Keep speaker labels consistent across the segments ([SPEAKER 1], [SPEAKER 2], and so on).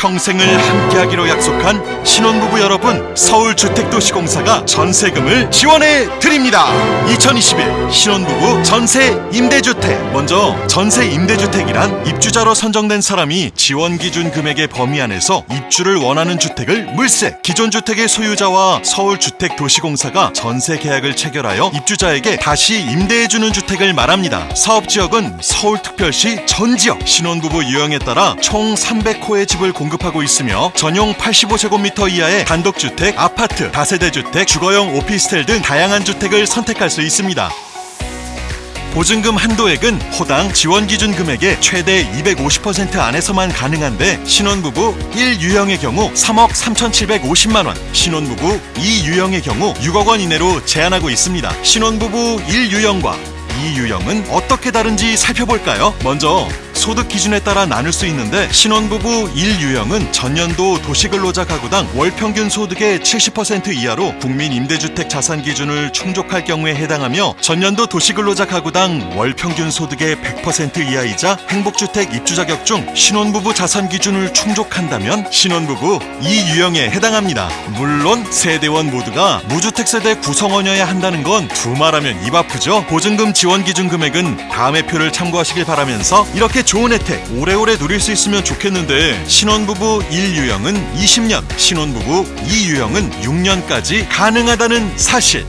[SPEAKER 1] 평생을 함께하기로 약속한 신혼부부 여러분 서울주택도시공사가 전세금을 지원해 드립니다. 2021 신혼부부 전세 임대주택. 먼저 전세 임대주택이란 입주자로 선정된 사람이 지원 기준 금액의 범위 안에서 입주를 원하는 주택을 물세 기존 주택의 소유자와 서울주택도시공사가 전세 계약을 체결하여 입주자에게 다시 임대해주는 주택을 말합니다. 사업지역은 서울특별시 전 지역. 신혼부부 유형에 따라 총 300호의 집을 공 급하고 있으며 전용 85제곱미터 이하의 단독주택, 아파트, 다세대주택, 주거용 오피스텔 등 다양한 주택을 선택할 수 있습니다. 보증금 한도액은 호당 지원 기준 금액의 최대 250% 안에서만 가능한데 신혼부부 1유형의 경우 3억 3,750만 원, 신혼부부 2유형의 경우 6억 원 이내로 제한하고 있습니다. 신혼부부 1유형과 2유형은 어떻게 다른지 살펴볼까요? 먼저 소득 기준에 따라 나눌 수 있는데 신혼부부 1 유형은 전년도 도시근로자 가구당 월 평균 소득의 70% 이하로 국민 임대주택 자산 기준을 충족할 경우에 해당하며 전년도 도시근로자 가구당 월 평균 소득의 100% 이하이자 행복주택 입주 자격 중 신혼부부 자산 기준을 충족한다면 신혼부부 2 유형에 해당합니다. 물론 세대원 모두가 무주택 세대 구성원이어야 한다는 건 두말하면 입 아프죠. 보증금 지원 기준 금액은 다음의 표를 참고하시길 바라면서 이렇게 좋은 혜택 오래오래 누릴 수 있으면 좋겠는데 신혼부부 1유형은 20년, 신혼부부 2유형은 6년까지 가능하다는 사실.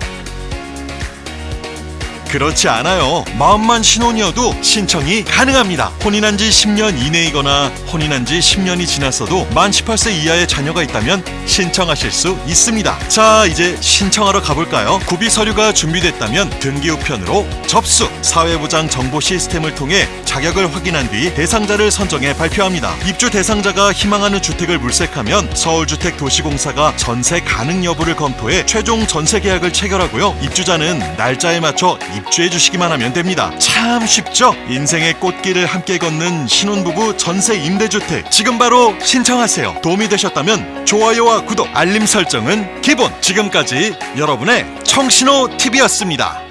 [SPEAKER 1] 그렇지 않아요. 마음만 신혼이어도 신청이 가능합니다. 혼인한 지 10년 이내이거나 혼인한 지 10년이 지났어도 만 18세 이하의 자녀가 있다면 신청하실 수 있습니다. 자, 이제 신청하러 가볼까요? 구비 서류가 준비됐다면 등기 우편으로 접수, 사회보장 정보 시스템을 통해 자격을 확인한 뒤 대상자를 선정해 발표합니다. 입주 대상자가 희망하는 주택을 물색하면 서울주택도시공사가 전세 가능 여부를 검토해 최종 전세 계약을 체결하고요. 입주자는 날짜에 맞춰 입주해 주시기만 하면 됩니다. 참 쉽죠? 인생의 꽃길을 함께 걷는 신혼부부 전세 임대주택 지금 바로 신청하세요. 도움이 되셨다면 좋아요와 구독, 알림 설정은 기본. 지금까지 여러분의 청신호 TV였습니다.